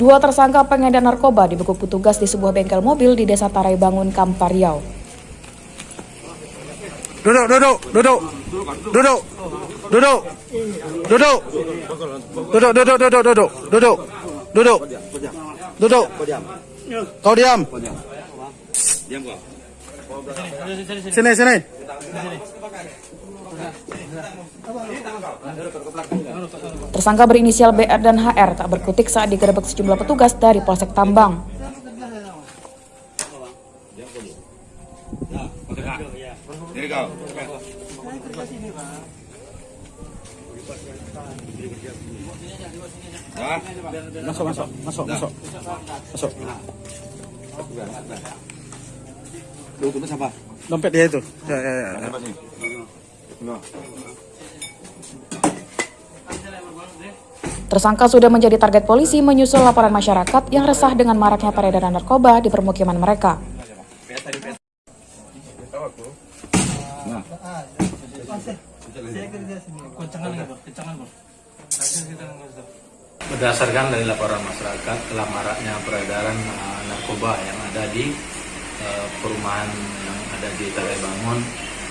Dua tersangka pengedar narkoba dibekuk petugas di sebuah bengkel mobil di Desa Tarai Bangun, Kampar Riau. Duduk, duduk, duduk, duduk, duduk, duduk, duduk, duduk, duduk, duduk, duduk, duduk, duduk. Kau diam. Sini, sini. Tersangka berinisial BR dan HR tak berkutik saat digerebek sejumlah petugas dari Polsek Tambang. Ya. Masuk, masuk, masuk, masuk, masuk. Dokumen siapa? Dompet dia itu. Ya, ya, ya. Sih? Tersangka sudah menjadi target polisi menyusul laporan masyarakat yang resah dengan maraknya peredaran narkoba di permukiman mereka. Berdasarkan dari laporan masyarakat telah maraknya peredaran uh, narkoba yang ada di uh, perumahan yang ada di Tarai Bangun.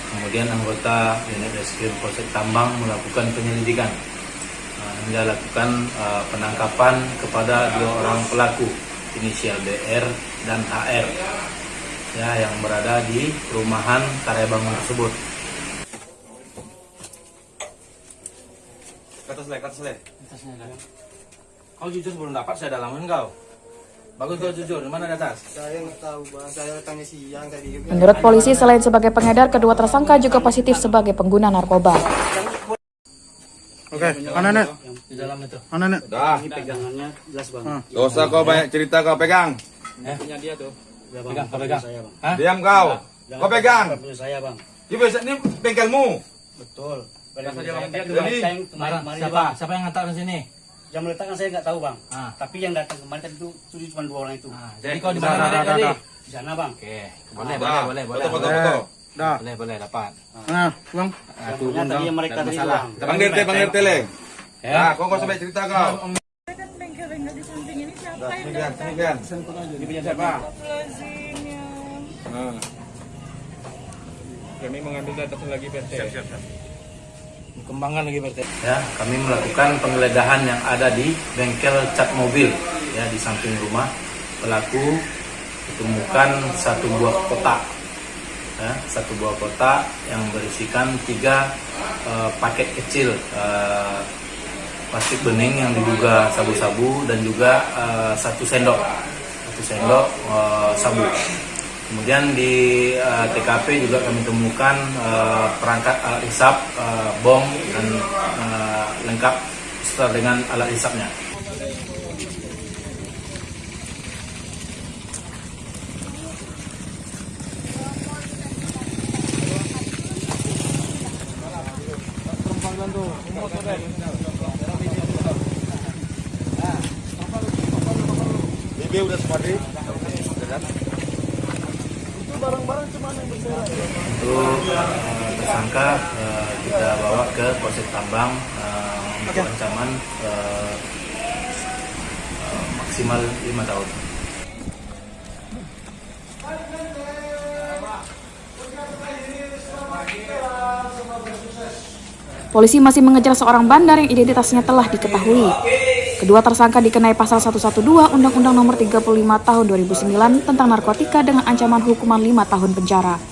Kemudian anggota unit reskrim Polsek Tambang melakukan penyelidikan uh, hingga lakukan uh, penangkapan kepada dua orang pelaku inisial BR dan HR ya yang berada di perumahan Tarai Bangun tersebut. kata selek, kata selek. Kau jujur sebelum dapat saya dalamin kau. Bagus kau jujur, mana di atas? Saya nggak tahu bang, saya tanya siang tadi. Menurut polisi, selain sebagai pengedar, kedua tersangka juga positif sebagai pengguna narkoba. Oke, mana nek? Di dalam itu. Mana nek? Dah. Pegangannya jelas bang. Gak usah kau banyak cerita kau pegang. Punya dia tuh. Ya, bang. Pegang, kau pegang. Saya bang. Hah? Diam kau. Kau pegang. Punya saya bang. Ini ini bengkelmu. Betul. Kemarin siapa? Siapa yang ngantar ke sini? Yang meletakkan saya nggak tahu bang. Ah. Tapi yang datang kemarin tadi itu cuma dua orang itu. Ah, jadi kau di mana dah, tadi? Di sana bang. Oke, boleh, Dah. boleh, boleh, boleh. Foto, foto, boleh. foto. Dah. Boleh, boleh, dapat. Nah, bang. Ah, Yang punya tadi yang mereka tadi masalah. bang. Teh, panggil teh leng. Ya. Nah, kau kau sampai cerita kau. kan bengkel bengkel di samping ini siapa yang kan. Ini punya siapa? Nah. Kami mengambil data lagi PT. Siap, siap, siap. Kembangkan lagi berarti. Ya, kami melakukan penggeledahan yang ada di bengkel cat mobil ya di samping rumah pelaku ditemukan satu buah kotak ya, satu buah kotak yang berisikan tiga eh, paket kecil eh, plastik bening yang diduga sabu-sabu dan juga eh, satu sendok satu sendok sabu kemudian di eh, TKP juga kami temukan eh, perangkat alat hisap eh, bom dan eh, lengkap serta dengan alat hisapnya. BB udah semua di. itu eh, tersangka eh, kita bawa ke Polsek Tambang eh, untuk ancaman eh, eh, maksimal lima tahun. Polisi masih mengejar seorang bandar yang identitasnya telah diketahui. Kedua tersangka dikenai pasal 112 Undang-Undang Nomor 35 Tahun 2009 tentang narkotika dengan ancaman hukuman 5 tahun penjara.